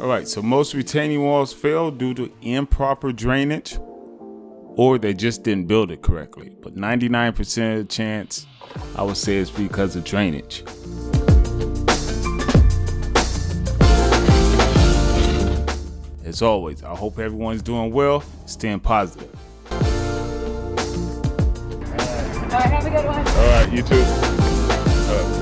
All right, so most retaining walls fail due to improper drainage or they just didn't build it correctly. But 99% of the chance, I would say it's because of drainage. As always, I hope everyone's doing well, staying positive. All right, have a good one. All right, you too.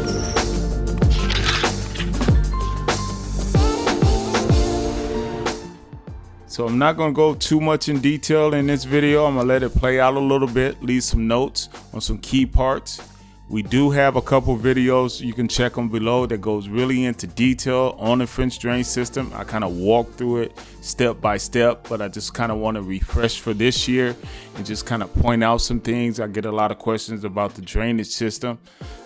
So I'm not gonna go too much in detail in this video. I'm gonna let it play out a little bit, leave some notes on some key parts. We do have a couple videos, you can check them below that goes really into detail on the French drain system. I kind of walk through it step by step, but I just kind of want to refresh for this year and just kind of point out some things. I get a lot of questions about the drainage system.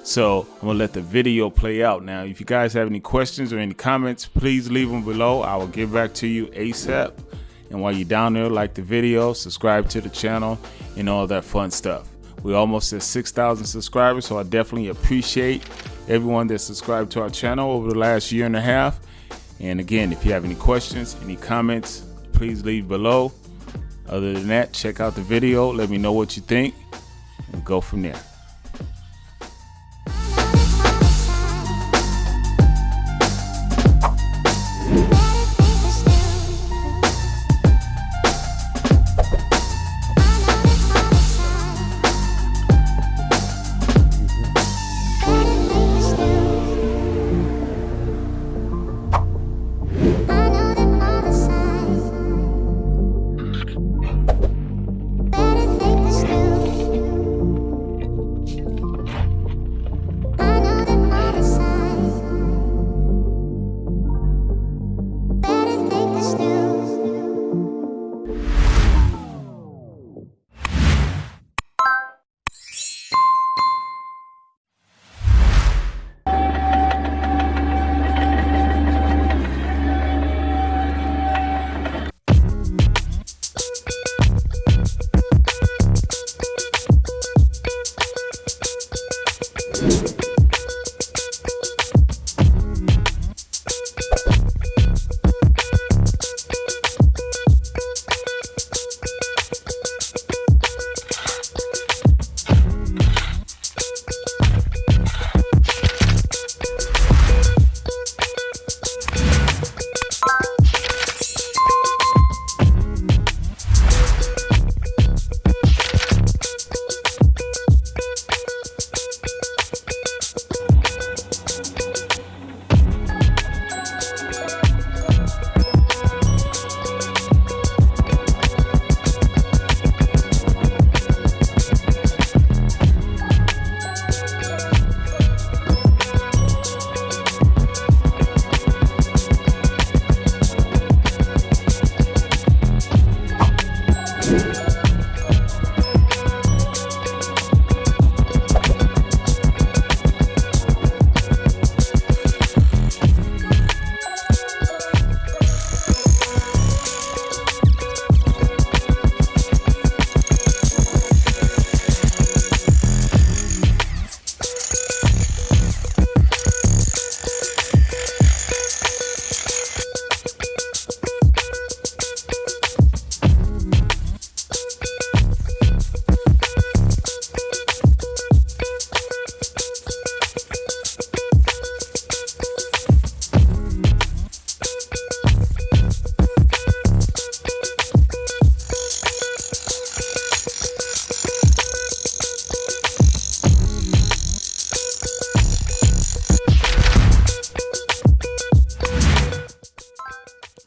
So I'm gonna let the video play out. Now, if you guys have any questions or any comments, please leave them below. I will get back to you ASAP. And while you're down there, like the video, subscribe to the channel, and all that fun stuff. We're almost at 6,000 subscribers, so I definitely appreciate everyone that subscribed to our channel over the last year and a half. And again, if you have any questions, any comments, please leave below. Other than that, check out the video, let me know what you think, and go from there.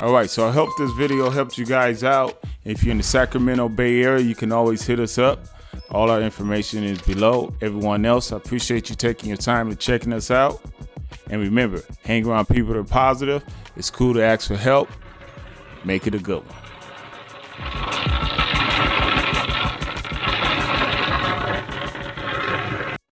All right, so I hope this video helped you guys out. If you're in the Sacramento Bay Area, you can always hit us up. All our information is below. Everyone else, I appreciate you taking your time and checking us out. And remember, hang around people that are positive. It's cool to ask for help. Make it a good one.